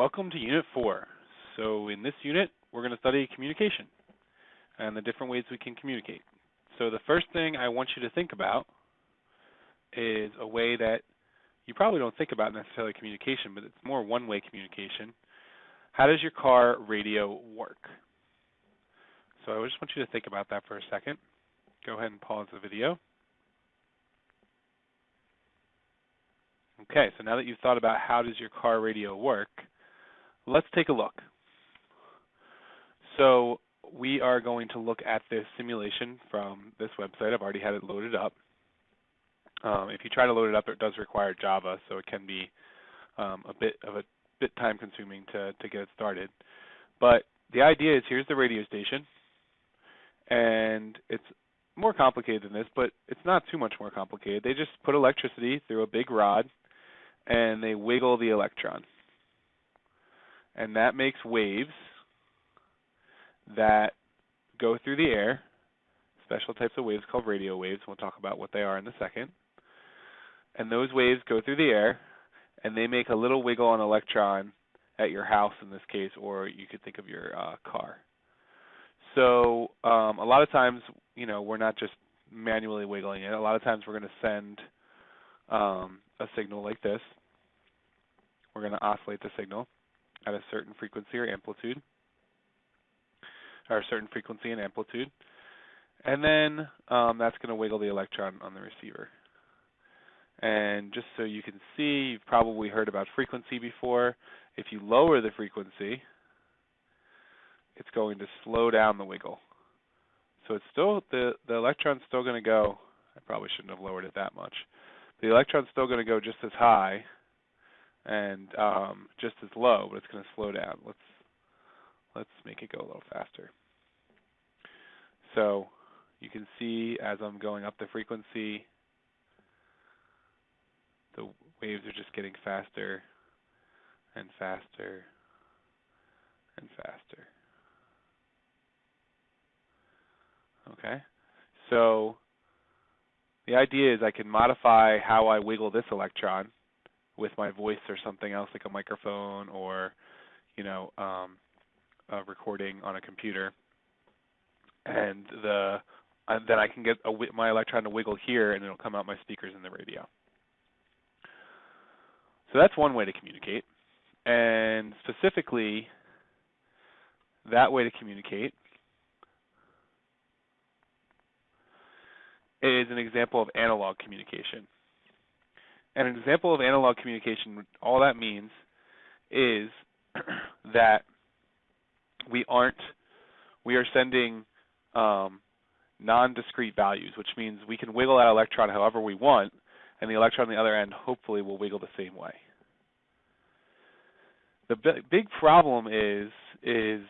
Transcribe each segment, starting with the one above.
welcome to Unit 4. So in this unit, we're going to study communication and the different ways we can communicate. So the first thing I want you to think about is a way that you probably don't think about necessarily communication, but it's more one-way communication. How does your car radio work? So I just want you to think about that for a second. Go ahead and pause the video. Okay, so now that you've thought about how does your car radio work, let's take a look. So we are going to look at this simulation from this website. I've already had it loaded up. Um, if you try to load it up, it does require Java, so it can be um, a bit of a bit time consuming to, to get it started. But the idea is here's the radio station, and it's more complicated than this, but it's not too much more complicated. They just put electricity through a big rod and they wiggle the electron. And that makes waves that go through the air, special types of waves called radio waves. We'll talk about what they are in a second. And those waves go through the air and they make a little wiggle on electron at your house in this case, or you could think of your uh, car. So um, a lot of times, you know, we're not just manually wiggling it. A lot of times we're going to send um, a signal like this. We're going to oscillate the signal at a certain frequency or amplitude, or a certain frequency and amplitude. And then um, that's going to wiggle the electron on the receiver. And just so you can see, you've probably heard about frequency before. If you lower the frequency, it's going to slow down the wiggle. So it's still the the electron's still going to go. I probably shouldn't have lowered it that much. The electron's still going to go just as high and um, just as low, but it's going to slow down. Let's let's make it go a little faster. So you can see as I'm going up the frequency, the waves are just getting faster and faster and faster. Okay? So the idea is I can modify how I wiggle this electron with my voice or something else like a microphone or you know um, a recording on a computer and the and then I can get a, my electron to wiggle here and it'll come out my speakers in the radio. So that's one way to communicate. And specifically, that way to communicate is an example of analog communication. And an example of analog communication, all that means is that we aren't, we are sending um, non-discrete values, which means we can wiggle that electron however we want, and the electron on the other end hopefully will wiggle the same way. The big problem is is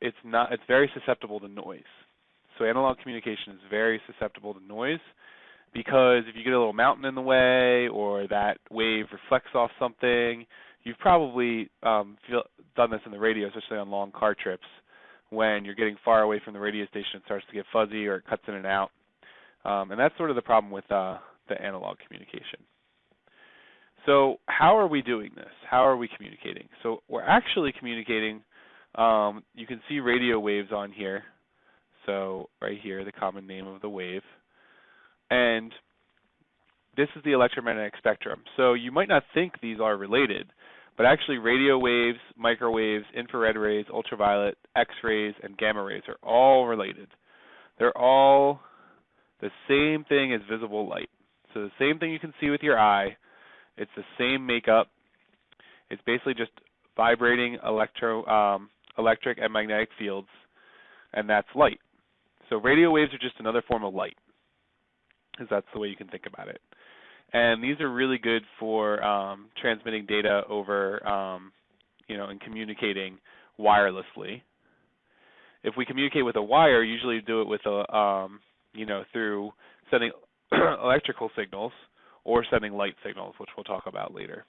it's not it's very susceptible to noise. So analog communication is very susceptible to noise because if you get a little mountain in the way or that wave reflects off something, you've probably um, feel, done this in the radio, especially on long car trips, when you're getting far away from the radio station, it starts to get fuzzy or it cuts in and out. Um, and that's sort of the problem with uh, the analog communication. So how are we doing this? How are we communicating? So we're actually communicating. Um, you can see radio waves on here. So right here, the common name of the wave. And this is the electromagnetic spectrum. So you might not think these are related, but actually radio waves, microwaves, infrared rays, ultraviolet, X-rays, and gamma rays are all related. They're all the same thing as visible light. So the same thing you can see with your eye, it's the same makeup. It's basically just vibrating electro, um, electric and magnetic fields, and that's light. So radio waves are just another form of light, because that's the way you can think about it. And these are really good for um, transmitting data over, um, you know, and communicating wirelessly. If we communicate with a wire, usually do it with a, um, you know, through sending electrical signals or sending light signals, which we'll talk about later.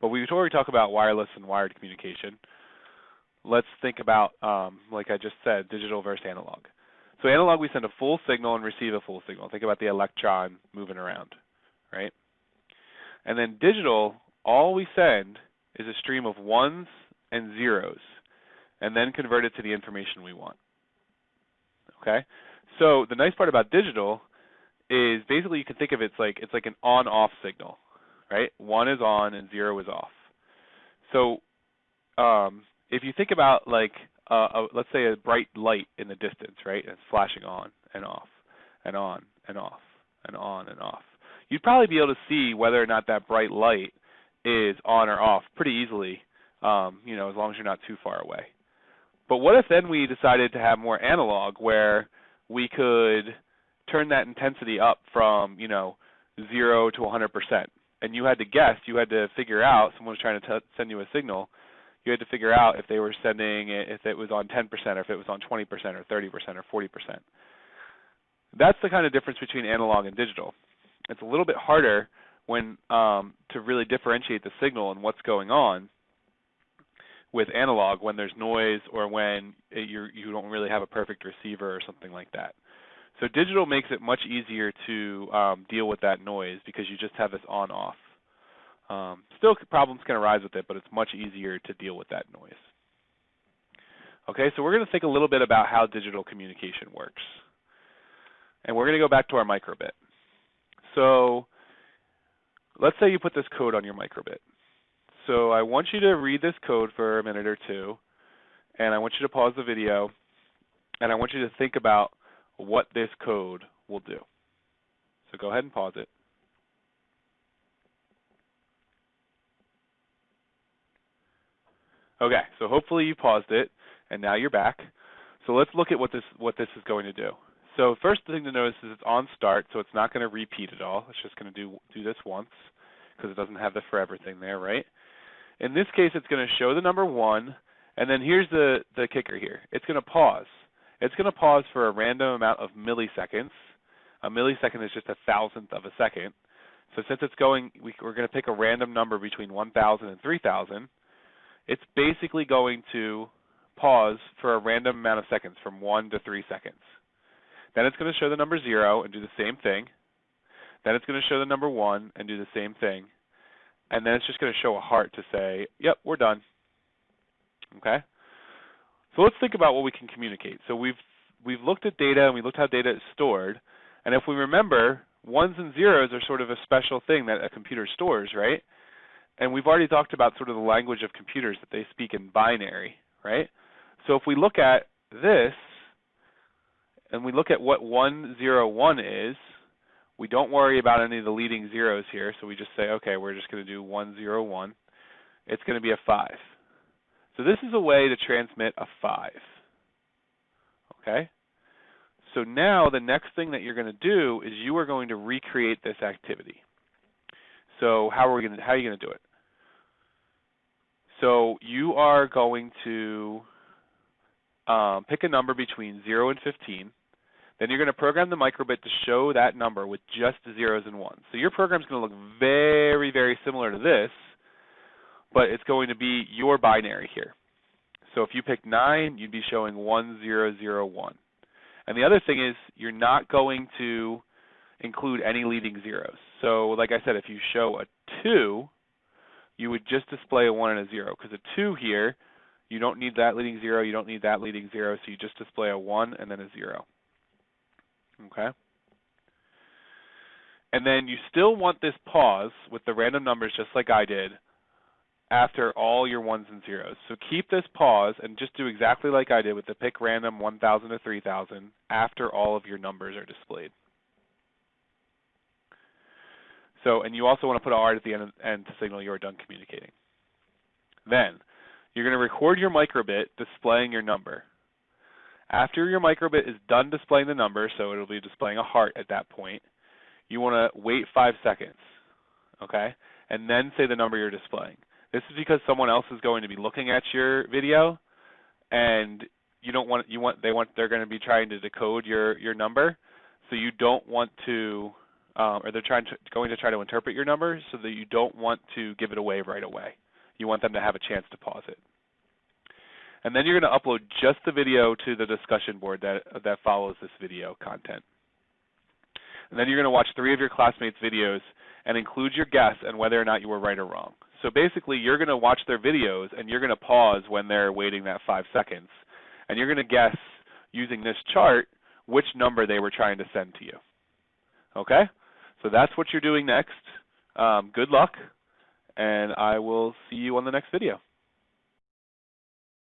But we've already talked about wireless and wired communication let's think about, um, like I just said, digital versus analog. So analog, we send a full signal and receive a full signal. Think about the electron moving around, right? And then digital, all we send is a stream of ones and zeros, and then convert it to the information we want. Okay? So the nice part about digital is basically you can think of it, it's like it's like an on-off signal, right? One is on and zero is off. So um, if you think about like uh, a, let's say a bright light in the distance, right? And it's flashing on and off and on and off and on and off. You'd probably be able to see whether or not that bright light is on or off pretty easily, um, you know, as long as you're not too far away. But what if then we decided to have more analog where we could turn that intensity up from, you know, 0 to 100%. And you had to guess, you had to figure out, someone was trying to t- send you a signal, you had to figure out if they were sending it, if it was on 10% or if it was on 20% or 30% or 40%. That's the kind of difference between analog and digital. It's a little bit harder when um, to really differentiate the signal and what's going on with analog when there's noise or when you're, you don't really have a perfect receiver or something like that. So digital makes it much easier to um, deal with that noise because you just have this on-off. Um, still, problems can arise with it, but it's much easier to deal with that noise. Okay, so we're going to think a little bit about how digital communication works. And we're going to go back to our microbit. So let's say you put this code on your microbit. So I want you to read this code for a minute or two, and I want you to pause the video, and I want you to think about what this code will do. So go ahead and pause it. Okay, so hopefully you paused it, and now you're back. So let's look at what this what this is going to do. So first thing to notice is it's on start, so it's not going to repeat at all. It's just going to do do this once because it doesn't have the forever thing there, right? In this case, it's going to show the number one, and then here's the the kicker here. It's going to pause. It's going to pause for a random amount of milliseconds. A millisecond is just a thousandth of a second. So since it's going, we, are going to pick a random number between 1,000 and 3,000. It's basically going to pause for a random amount of seconds, from one to three seconds. Then it's going to show the number zero and do the same thing. Then it's going to show the number one and do the same thing. And then it's just going to show a heart to say, yep, we're done. Okay? So let's think about what we can communicate. So we've we've looked at data and we looked how data is stored. And if we remember, ones and zeros are sort of a special thing that a computer stores, right? And we've already talked about sort of the language of computers that they speak in binary, right? So if we look at this and we look at what 101 is, we don't worry about any of the leading zeros here, so we just say, okay, we're just going to do 101. It's going to be a 5. So this is a way to transmit a 5. Okay? So now the next thing that you're going to do is you are going to recreate this activity. So how are we going to how are you going to do it? So you are going to um, pick a number between 0 and 15. Then you're going to program the microbit to show that number with just zeros and ones. So your program is going to look very, very similar to this, but it's going to be your binary here. So if you pick 9, you'd be showing 1001. And the other thing is you're not going to include any leading zeros. So like I said, if you show a 2, you would just display a 1 and a 0 because a 2 here, you don't need that leading 0, you don't need that leading 0, so you just display a 1 and then a 0. Okay? And then you still want this pause with the random numbers just like I did after all your ones and zeros. So keep this pause and just do exactly like I did with the pick random 1000 to 3000 after all of your numbers are displayed. So, and you also want to put a R at the end, end to signal you are done communicating. Then, you're going to record your microbit displaying your number. After your microbit is done displaying the number, so it'll be displaying a heart at that point, you want to wait five seconds, okay? And then say the number you're displaying. This is because someone else is going to be looking at your video, and you don't want you want they want they're going to be trying to decode your your number, so you don't want to, um, or they're trying to, going to try to interpret your number so that you don't want to give it away right away. You want them to have a chance to pause it. And then you're going to upload just the video to the discussion board that, that follows this video content. And then you're going to watch three of your classmates' videos and include your guess and whether or not you were right or wrong. So basically, you're going to watch their videos and you're going to pause when they're waiting that five seconds. And you're going to guess using this chart which number they were trying to send to you. Okay? So that's what you're doing next. Um, good luck, and I will see you on the next video.